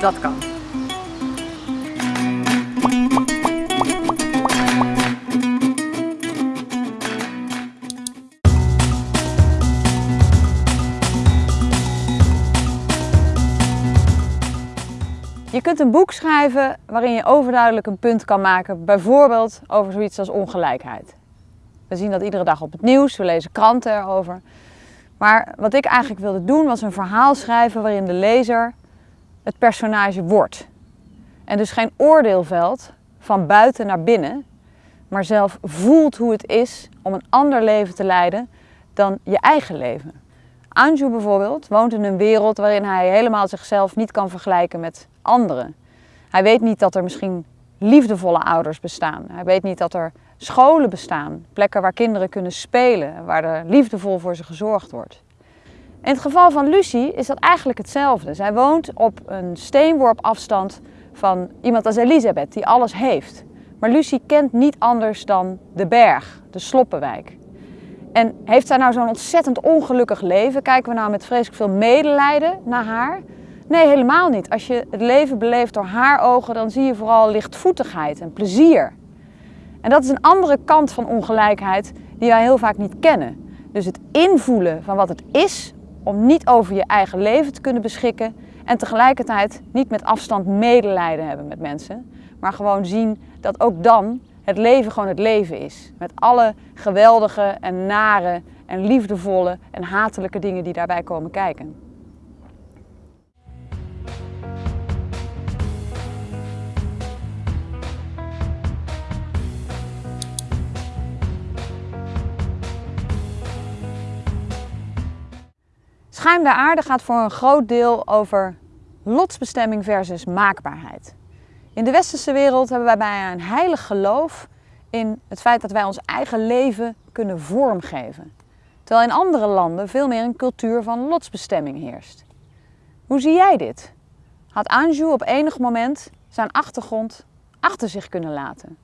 dat kan. Je kunt een boek schrijven waarin je overduidelijk een punt kan maken, bijvoorbeeld over zoiets als ongelijkheid. We zien dat iedere dag op het nieuws, we lezen kranten erover. Maar wat ik eigenlijk wilde doen was een verhaal schrijven waarin de lezer het personage wordt. En dus geen oordeel velt van buiten naar binnen, maar zelf voelt hoe het is om een ander leven te leiden dan je eigen leven. Anju bijvoorbeeld woont in een wereld waarin hij helemaal zichzelf niet kan vergelijken met anderen. Hij weet niet dat er misschien liefdevolle ouders bestaan. Hij weet niet dat er scholen bestaan, plekken waar kinderen kunnen spelen, waar er liefdevol voor ze gezorgd wordt. In het geval van Lucie is dat eigenlijk hetzelfde. Zij woont op een steenworp afstand van iemand als Elisabeth, die alles heeft. Maar Lucie kent niet anders dan de berg, de Sloppenwijk. En heeft zij nou zo'n ontzettend ongelukkig leven? Kijken we nou met vreselijk veel medelijden naar haar? Nee, helemaal niet. Als je het leven beleeft door haar ogen, dan zie je vooral lichtvoetigheid en plezier. En dat is een andere kant van ongelijkheid die wij heel vaak niet kennen. Dus het invoelen van wat het is om niet over je eigen leven te kunnen beschikken en tegelijkertijd niet met afstand medelijden hebben met mensen, maar gewoon zien dat ook dan het leven gewoon het leven is. Met alle geweldige en nare en liefdevolle en hatelijke dingen die daarbij komen kijken. Schuim der aarde gaat voor een groot deel over lotsbestemming versus maakbaarheid. In de westerse wereld hebben wij bijna een heilig geloof in het feit dat wij ons eigen leven kunnen vormgeven. Terwijl in andere landen veel meer een cultuur van lotsbestemming heerst. Hoe zie jij dit? Had Anju op enig moment zijn achtergrond achter zich kunnen laten?